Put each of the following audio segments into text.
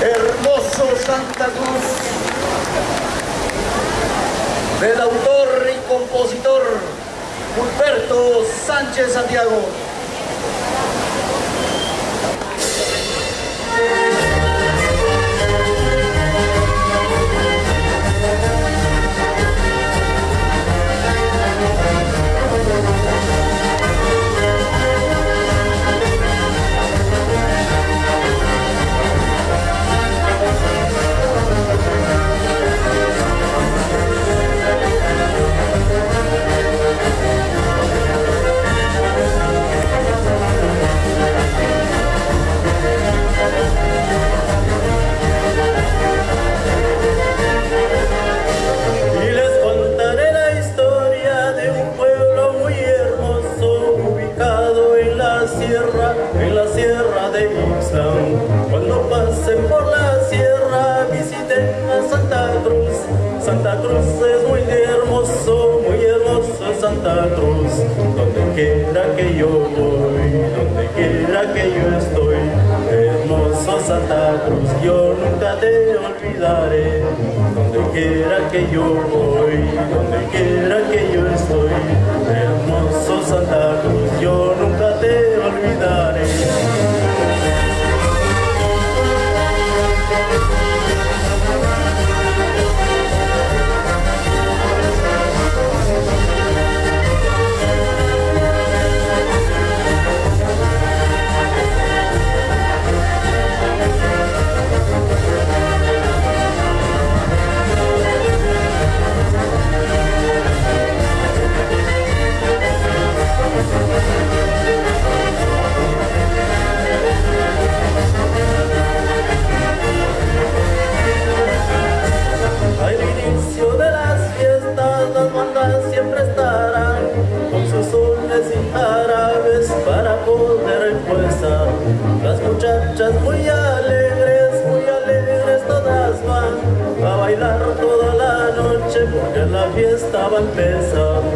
Hermoso Santa Cruz, del autor y compositor Humberto Sánchez Santiago. por la sierra, visiten a Santa Cruz. Santa Cruz es muy hermoso, muy hermoso Santa Cruz. Donde quiera que yo voy, donde quiera que yo estoy, hermoso Santa Cruz, yo nunca te olvidaré. Donde quiera que yo voy, donde quiera que yo estoy, one peso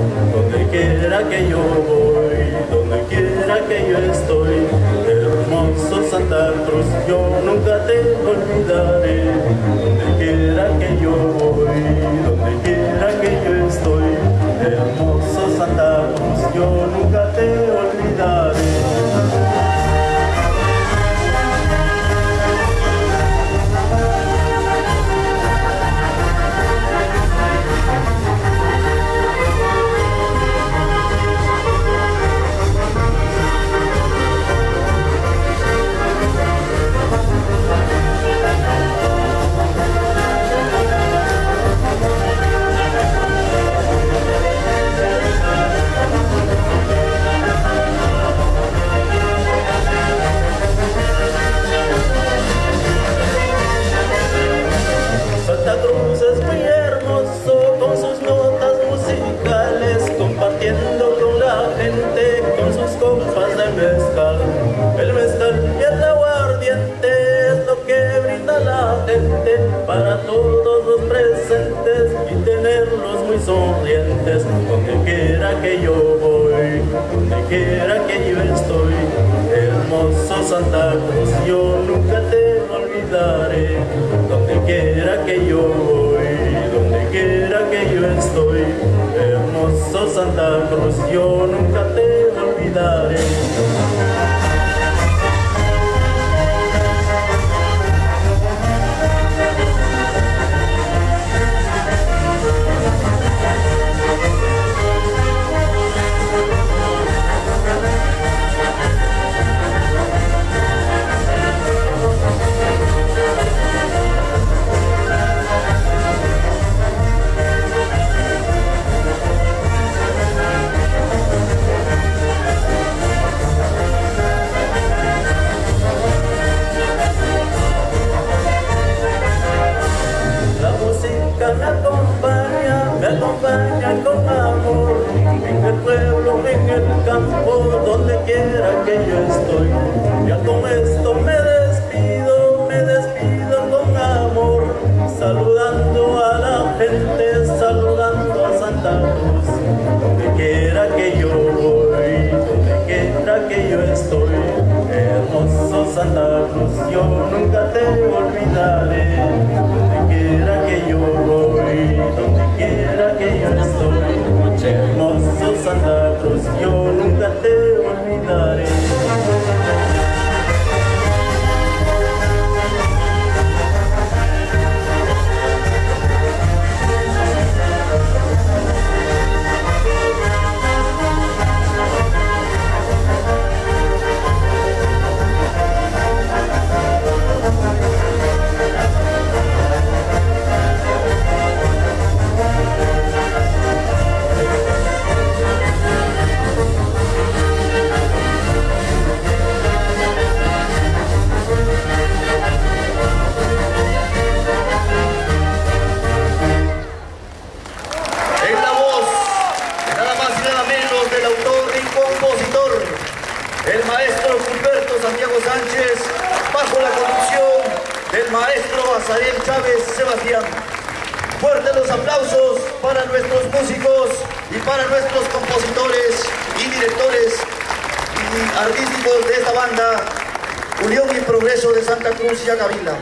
sonrientes donde quiera que yo voy, donde quiera que yo estoy. Hermoso Santa Cruz, yo nunca te olvidaré, donde quiera que yo voy, donde quiera que yo estoy. Hermoso Santa Cruz, yo nunca te olvidaré. me acompaña, me acompaña con amor. En el pueblo, en el campo, donde quiera que yo estoy. Ya con esto me despido, me despido con amor. Saludando a la gente, saludando a Santa Cruz. Donde quiera que yo voy, donde quiera que yo estoy. Gilberto Santiago Sánchez, bajo la conducción del maestro Azariel Chávez Sebastián. Fuertes los aplausos para nuestros músicos y para nuestros compositores y directores y artísticos de esta banda, Unión y Progreso de Santa Cruz y Acavila.